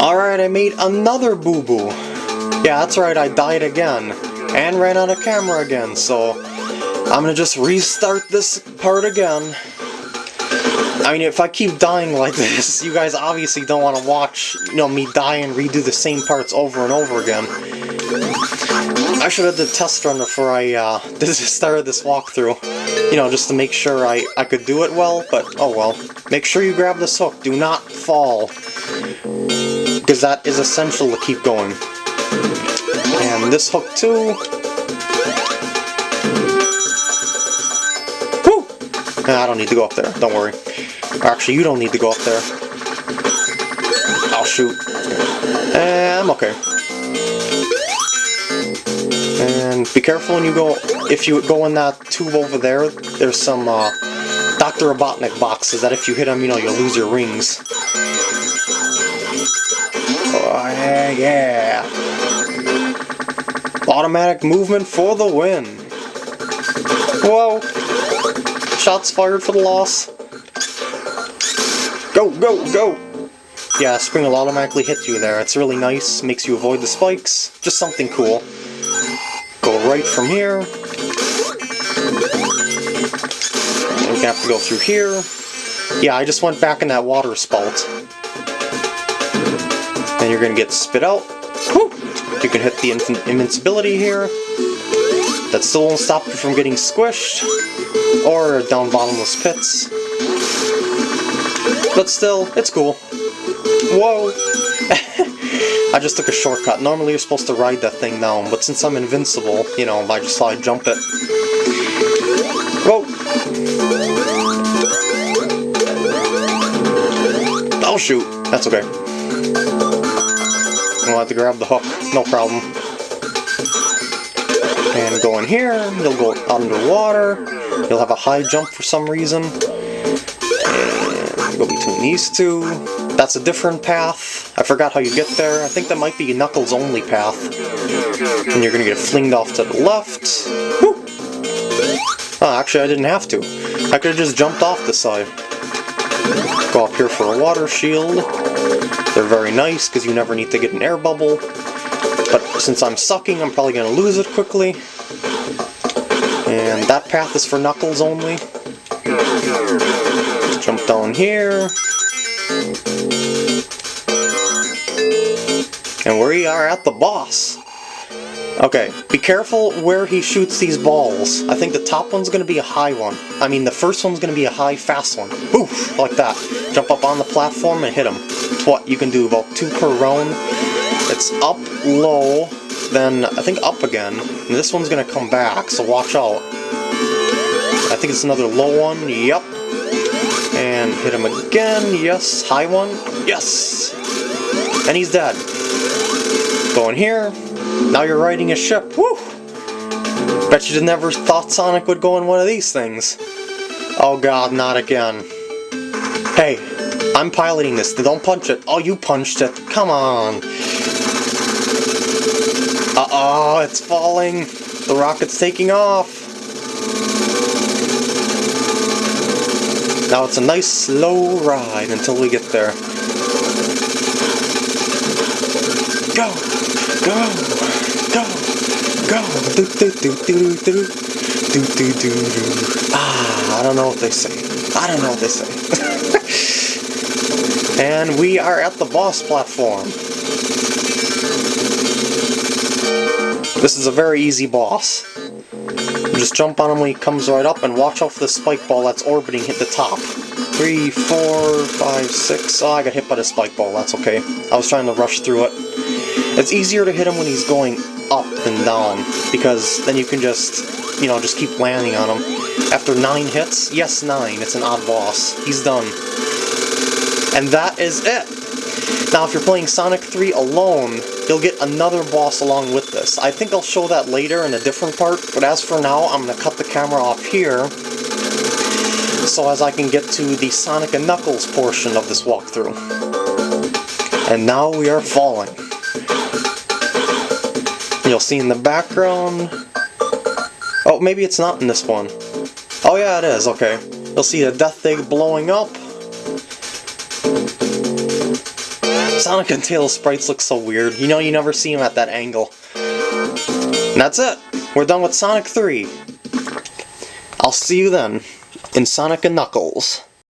Alright, I made another boo-boo. Yeah, that's right, I died again. And ran out of camera again, so... I'm gonna just restart this part again. I mean, if I keep dying like this, you guys obviously don't want to watch, you know, me die and redo the same parts over and over again. I should have did test run before I uh, started this walkthrough. You know, just to make sure I, I could do it well, but oh well. Make sure you grab this hook. Do not fall. Because that is essential to keep going. And this hook too. Woo! I don't need to go up there. Don't worry. Actually, you don't need to go up there. I'll shoot. And I'm okay. And be careful when you go, if you go in that tube over there, there's some uh, Dr. Robotnik boxes that if you hit them, you know, you'll lose your rings. Oh, yeah. Automatic movement for the win. Whoa. Shots fired for the loss. Go, go, go! Yeah, spring will automatically hit you there. It's really nice, makes you avoid the spikes. Just something cool. Go right from here. We have to go through here. Yeah, I just went back in that water spout. And you're gonna get spit out. You can hit the invincibility here. That still won't stop you from getting squished. Or down bottomless pits. But still, it's cool. Whoa! I just took a shortcut. Normally you're supposed to ride that thing down, but since I'm invincible, you know, I just thought I'd jump it. Whoa! Oh shoot! That's okay. I'll have to grab the hook, no problem. And go in here, you'll go underwater, you'll have a high jump for some reason go between these two. That's a different path. I forgot how you get there. I think that might be Knuckles only path. And you're gonna get flinged off to the left. Woo! Oh, ah, actually I didn't have to. I could have just jumped off the side. Go up here for a water shield. They're very nice because you never need to get an air bubble. But since I'm sucking, I'm probably going to lose it quickly. And that path is for Knuckles only. Jump down here. And we are at the boss. Okay, be careful where he shoots these balls. I think the top one's to be a high one. I mean, the first one's to be a high, fast one. Oof, like that. Jump up on the platform and hit him. It's what you can do, about two per round. It's up, low, then I think up again. And this one's to come back, so watch out. I think it's another low one. Yep, and hit him again. Yes. High one. Yes. And he's dead. Going here. Now you're riding a ship. Woo! Bet you never thought Sonic would go in one of these things. Oh god, not again. Hey, I'm piloting this. Don't punch it. Oh, you punched it. Come on. Uh-oh, it's falling. The rocket's taking off. Now it's a nice slow ride until we get there. Go! Go! Go! Go! Do do do do do do do do do Ah, I don't know what they say. I don't know what they say. and we are at the boss platform. This is a very easy boss. Just jump on him when he comes right up and watch for the spike ball that's orbiting hit the top. Three, four, five, six. Oh, I got hit by the spike ball. That's okay. I was trying to rush through it. It's easier to hit him when he's going up than down, because then you can just, you know, just keep landing on him. After nine hits, yes, nine, it's an odd boss. He's done. And that is it! Now, if you're playing Sonic 3 alone, you'll get another boss along with this. I think I'll show that later in a different part, but as for now, I'm going to cut the camera off here so as I can get to the Sonic and Knuckles portion of this walkthrough. And now we are falling. You'll see in the background... Oh, maybe it's not in this one. Oh yeah, it is, okay. You'll see the Death Egg blowing up. Sonic and Tails sprites look so weird. You know, you never see them at that angle. And that's it. We're done with Sonic 3. I'll see you then in Sonic and Knuckles.